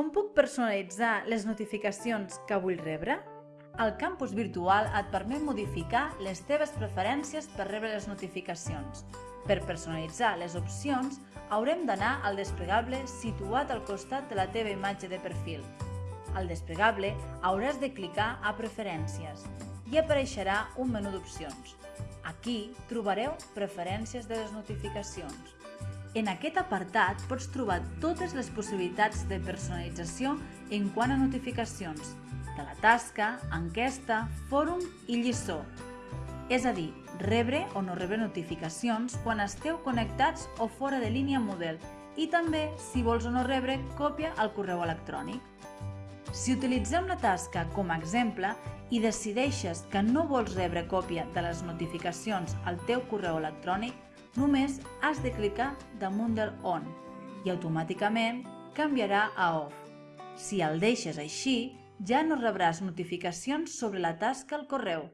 com puc personalitzar les notificacions que vull rebre? El campus virtual et permet modificar les teves preferències per rebre les notificacions. Per personalitzar les opcions, haurem d'anar al desplegable situat al costat de la teva imatge de perfil. Al desplegable hauràs de clicar a Preferències i apareixerà un menú d'opcions. Aquí trobareu Preferències de les notificacions. En aquest apartat pots trobar totes les possibilitats de personalització en quant a notificacions, de la tasca, enquesta, fòrum i lliçó. És a dir, rebre o no rebre notificacions quan esteu connectats o fora de línia Moodle i també, si vols o no rebre, còpia al correu electrònic. Si utilitzem la tasca com a exemple i decideixes que no vols rebre còpia de les notificacions al teu correu electrònic, només has de clicar damunt del On i automàticament canviarà a Off. Si el deixes així, ja no rebràs notificacions sobre la tasca al correu.